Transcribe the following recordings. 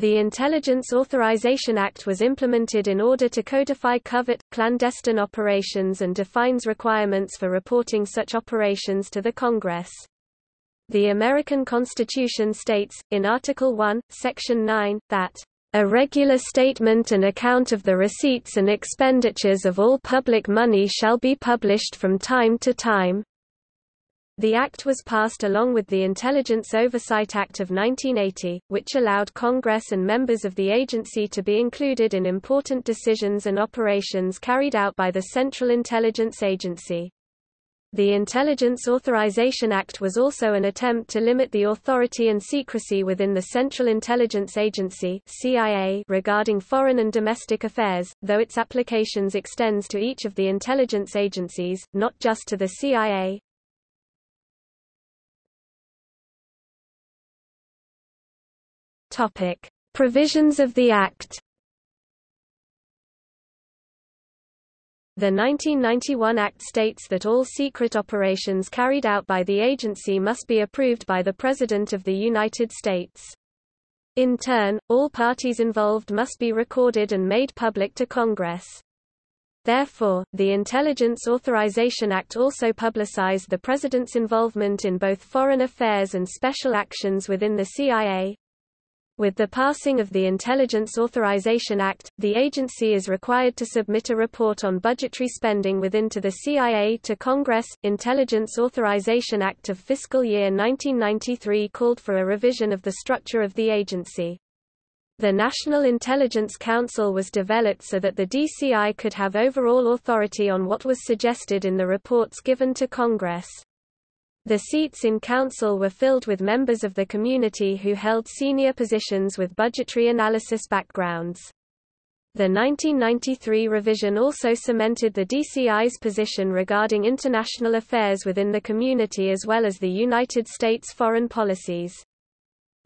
The Intelligence Authorization Act was implemented in order to codify covert, clandestine operations and defines requirements for reporting such operations to the Congress. The American Constitution states, in Article 1, Section 9, that a regular statement and account of the receipts and expenditures of all public money shall be published from time to time. The Act was passed along with the Intelligence Oversight Act of 1980, which allowed Congress and members of the agency to be included in important decisions and operations carried out by the Central Intelligence Agency. The Intelligence Authorization Act was also an attempt to limit the authority and secrecy within the Central Intelligence Agency CIA regarding foreign and domestic affairs, though its applications extends to each of the intelligence agencies, not just to the CIA. Topic: Provisions of the Act The 1991 Act states that all secret operations carried out by the agency must be approved by the President of the United States. In turn, all parties involved must be recorded and made public to Congress. Therefore, the Intelligence Authorization Act also publicized the President's involvement in both foreign affairs and special actions within the CIA, with the passing of the Intelligence Authorization Act, the agency is required to submit a report on budgetary spending within to the CIA to Congress. Intelligence Authorization Act of fiscal year 1993 called for a revision of the structure of the agency. The National Intelligence Council was developed so that the DCI could have overall authority on what was suggested in the reports given to Congress. The seats in council were filled with members of the community who held senior positions with budgetary analysis backgrounds. The 1993 revision also cemented the DCI's position regarding international affairs within the community as well as the United States foreign policies.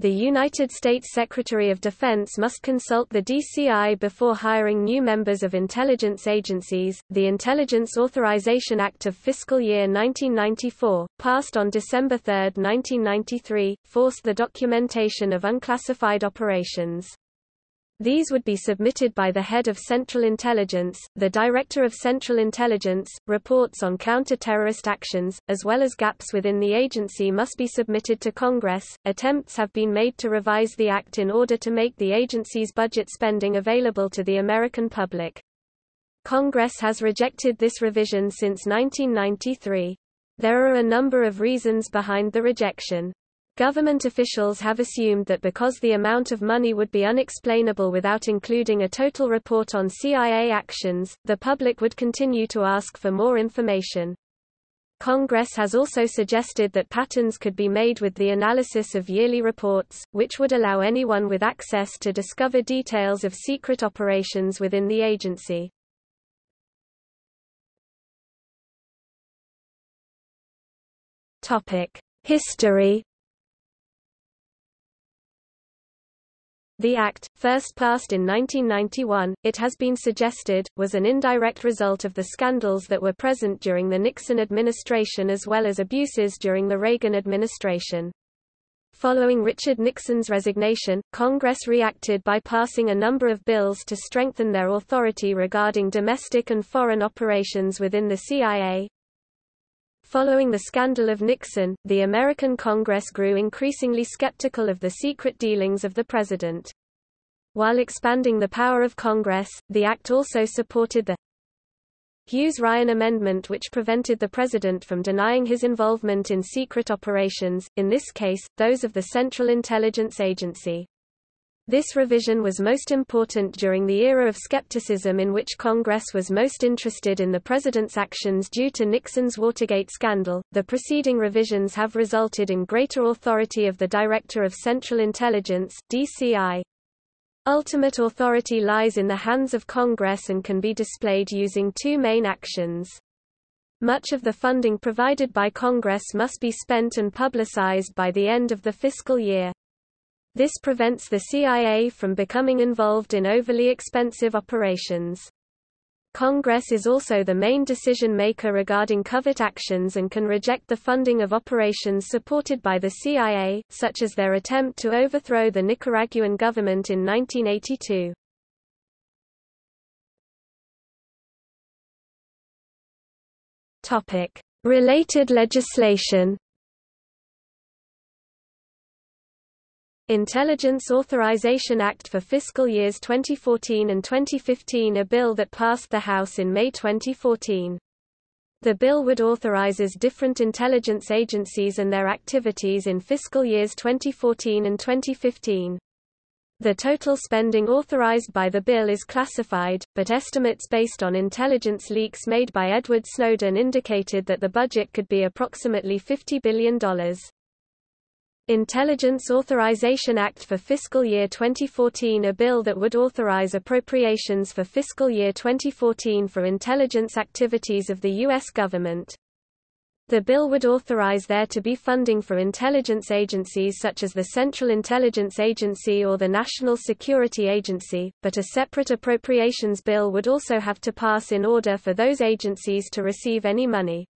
The United States Secretary of Defense must consult the DCI before hiring new members of intelligence agencies. The Intelligence Authorization Act of Fiscal Year 1994, passed on December 3, 1993, forced the documentation of unclassified operations. These would be submitted by the head of Central Intelligence, the Director of Central Intelligence. Reports on counter-terrorist actions, as well as gaps within the agency must be submitted to Congress. Attempts have been made to revise the act in order to make the agency's budget spending available to the American public. Congress has rejected this revision since 1993. There are a number of reasons behind the rejection. Government officials have assumed that because the amount of money would be unexplainable without including a total report on CIA actions, the public would continue to ask for more information. Congress has also suggested that patterns could be made with the analysis of yearly reports, which would allow anyone with access to discover details of secret operations within the agency. History The Act, first passed in 1991, it has been suggested, was an indirect result of the scandals that were present during the Nixon administration as well as abuses during the Reagan administration. Following Richard Nixon's resignation, Congress reacted by passing a number of bills to strengthen their authority regarding domestic and foreign operations within the CIA, Following the scandal of Nixon, the American Congress grew increasingly skeptical of the secret dealings of the president. While expanding the power of Congress, the act also supported the Hughes-Ryan Amendment which prevented the president from denying his involvement in secret operations, in this case, those of the Central Intelligence Agency. This revision was most important during the era of skepticism in which Congress was most interested in the president's actions due to Nixon's Watergate scandal. The preceding revisions have resulted in greater authority of the Director of Central Intelligence (DCI). Ultimate authority lies in the hands of Congress and can be displayed using two main actions. Much of the funding provided by Congress must be spent and publicized by the end of the fiscal year. This prevents the CIA from becoming involved in overly expensive operations. Congress is also the main decision-maker regarding covert actions and can reject the funding of operations supported by the CIA, such as their attempt to overthrow the Nicaraguan government in 1982. Related legislation Intelligence Authorization Act for fiscal years 2014 and 2015 a bill that passed the House in May 2014. The bill would authorizes different intelligence agencies and their activities in fiscal years 2014 and 2015. The total spending authorized by the bill is classified, but estimates based on intelligence leaks made by Edward Snowden indicated that the budget could be approximately $50 billion. Intelligence Authorization Act for fiscal year 2014 a bill that would authorize appropriations for fiscal year 2014 for intelligence activities of the U.S. government. The bill would authorize there to be funding for intelligence agencies such as the Central Intelligence Agency or the National Security Agency, but a separate appropriations bill would also have to pass in order for those agencies to receive any money.